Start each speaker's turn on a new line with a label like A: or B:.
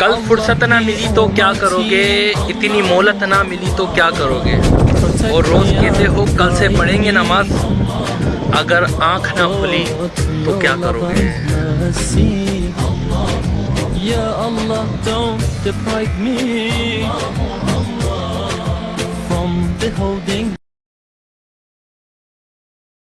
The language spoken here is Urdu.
A: کل فرصت نہ ملی تو کیا کرو گے اتنی مولت نہ ملی تو کیا کرو گے اور روز کہتے ہو، کل سے پڑھیں گے نماز۔ اگر آنکھ نہ کھلی تو کیا کرو گے